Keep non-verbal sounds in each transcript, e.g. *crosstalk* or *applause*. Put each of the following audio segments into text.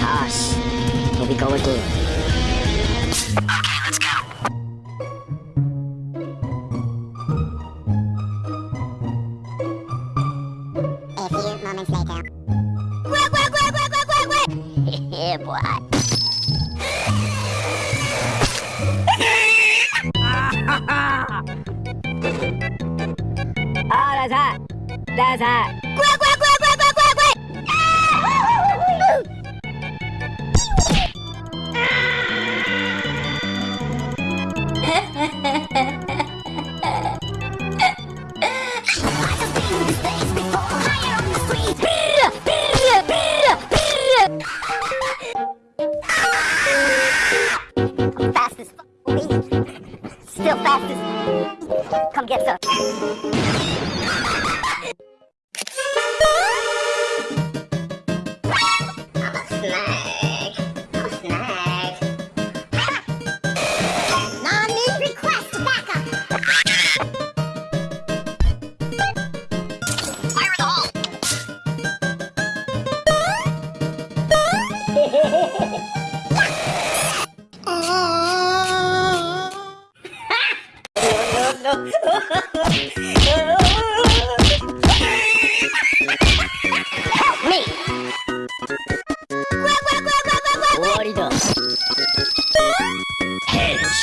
Toss. Here we go again. Okay, let's go. A few moments later. *laughs* yeah, boy. *laughs* 二来猜，再来猜，乖乖乖乖乖乖乖！哈哈。*laughs*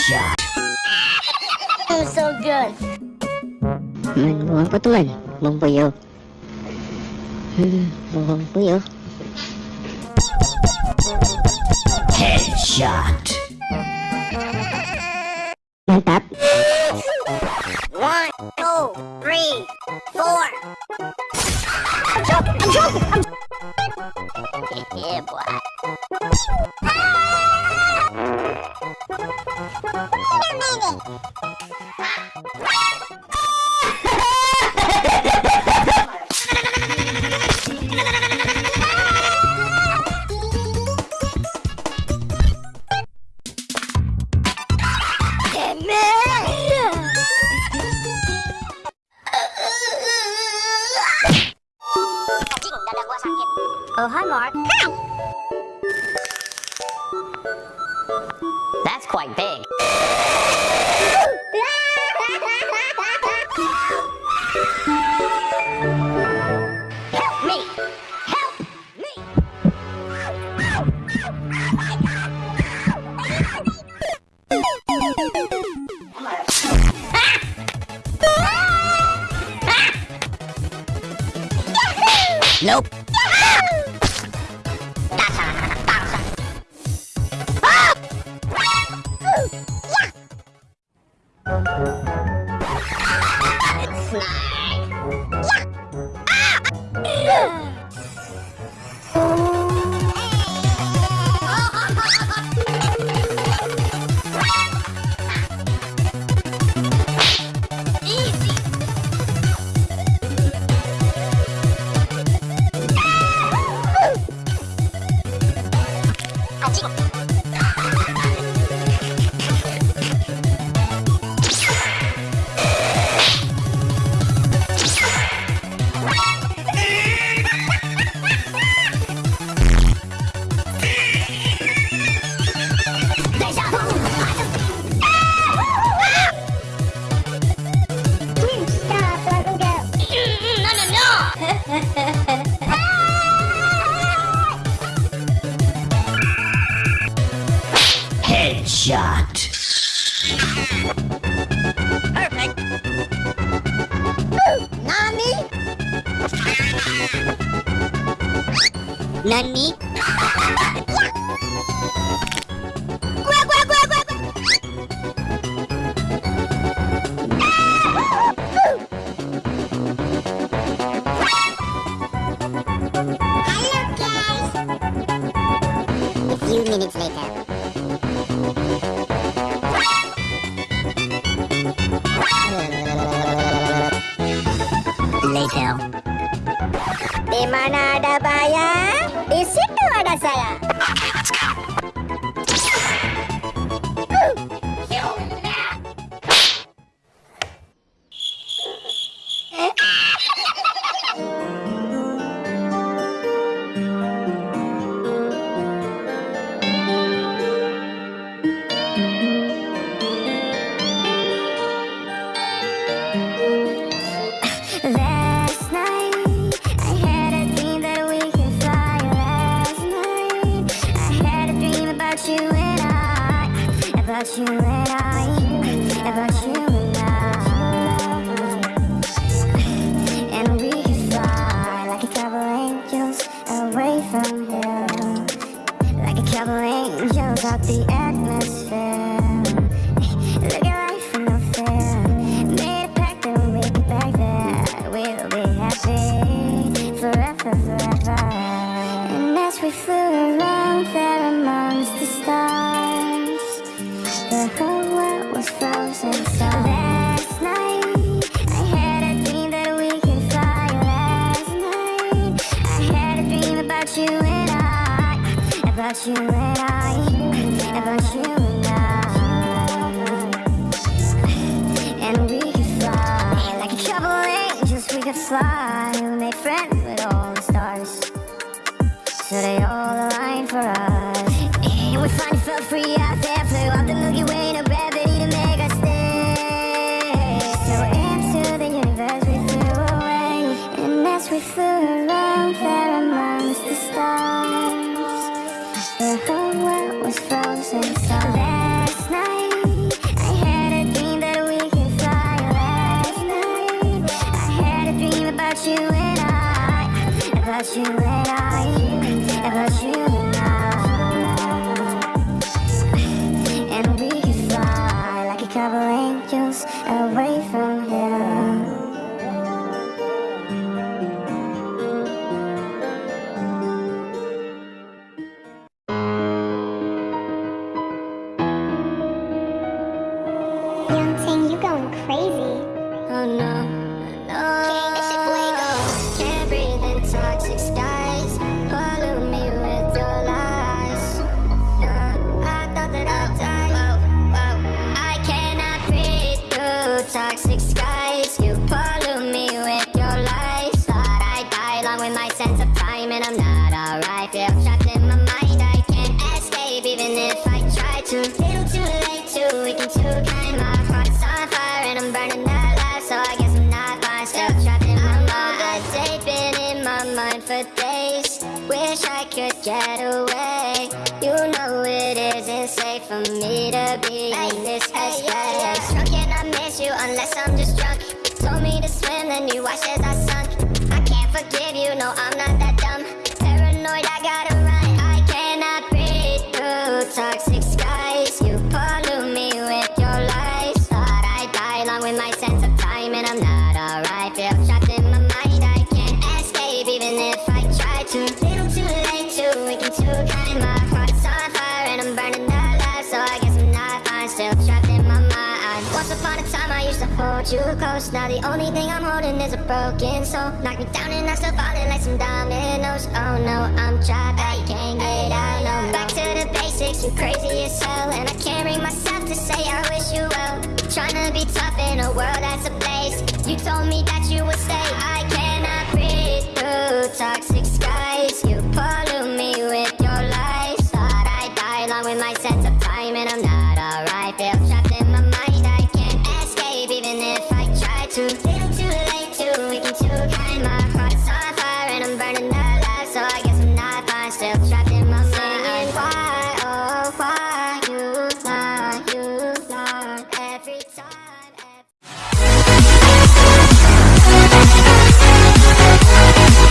Headshot. I'm so good. Man, buang apa teman? Buang puyo. Hmm, buang puyo. Headshot. Mantap. One, two, three, four. I'm joking. I'm joking. I'm yeah, boy. Wait a minute. Oh, hi, Mark. That's quite big. Help me! Help me! Nope. Stop, Headshot. Perfect. Nani? Nani? Later. Di mana ada bayar, angels out the atmosphere. Fly. We made friends with all the stars, so they all aligned for us. And we finally felt free out there, flew out the Milky Way, no gravity to make us stay. So into the universe we flew away, and as we flew around there amongst the stars, the whole world was frozen. Toxic skies. You pollute me with your lies. Thought I'd die along with my sense of time, and I'm not alright. Feel trapped in my mind. I can't escape even if I try to. Little too late, too weak and too kind. My heart's on fire and I'm burning alive, so I guess I'm not fine. Still trapped in my mind. All day been in my mind for days. Wish I could get away. You know it isn't safe for me to be in this headspace. Unless I'm just drunk. Told me to swim, then you watched as I sunk. I can't forgive you, no, I'm not hold you close. Now the only thing I'm holding is a broken soul. Knock me down and I'm still falling like some dominoes. Oh no, I'm trapped. I can't get out. No, back to the basics. You crazy as hell, and I can't bring myself to say I wish you well. Trying to be tough in a world that's a place. You told me that you would stay. I cannot breathe through toxic skies. You